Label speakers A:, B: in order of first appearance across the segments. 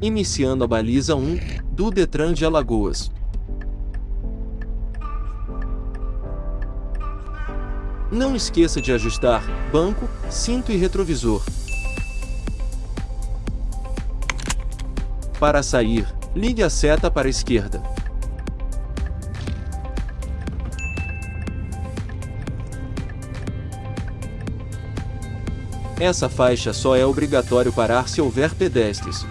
A: Iniciando a baliza 1 do Detran de Alagoas. Não esqueça de ajustar banco, cinto e retrovisor. Para sair, ligue a seta para a esquerda. Essa faixa só é obrigatório parar se houver pedestres.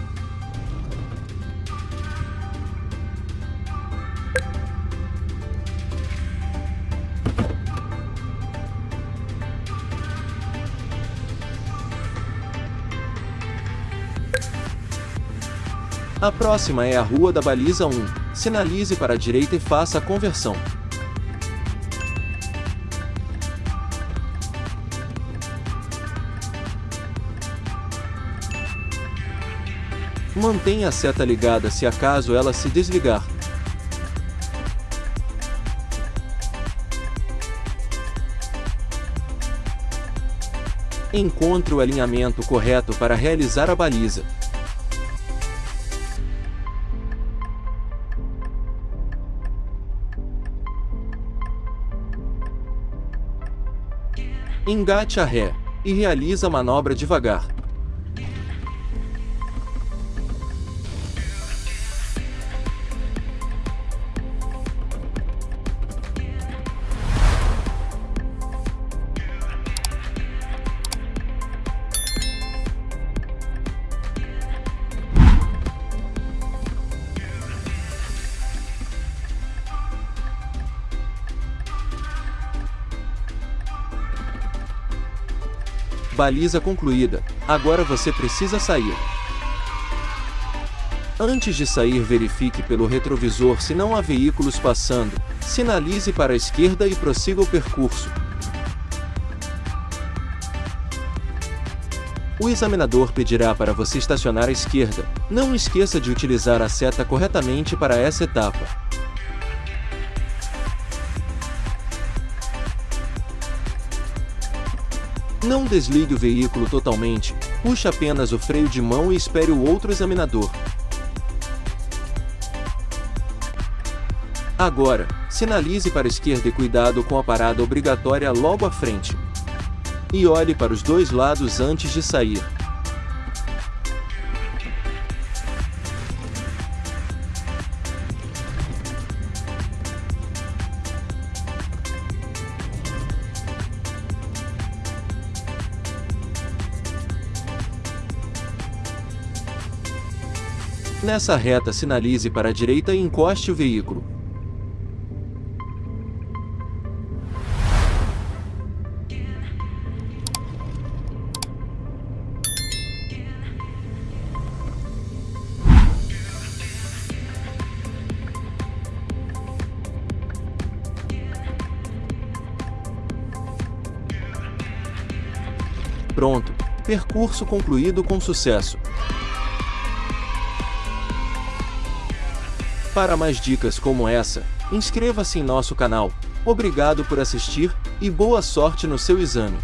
A: A próxima é a Rua da Baliza 1. Sinalize para a direita e faça a conversão. Mantenha a seta ligada se acaso ela se desligar. Encontre o alinhamento correto para realizar a baliza. Engate a ré e realiza a manobra devagar. Baliza concluída. Agora você precisa sair. Antes de sair verifique pelo retrovisor se não há veículos passando, sinalize para a esquerda e prossiga o percurso. O examinador pedirá para você estacionar à esquerda. Não esqueça de utilizar a seta corretamente para essa etapa. Não desligue o veículo totalmente, puxe apenas o freio de mão e espere o outro examinador. Agora, sinalize para a esquerda e cuidado com a parada obrigatória logo à frente. E olhe para os dois lados antes de sair. Nessa reta sinalize para a direita e encoste o veículo. Pronto, percurso concluído com sucesso. Para mais dicas como essa, inscreva-se em nosso canal. Obrigado por assistir e boa sorte no seu exame.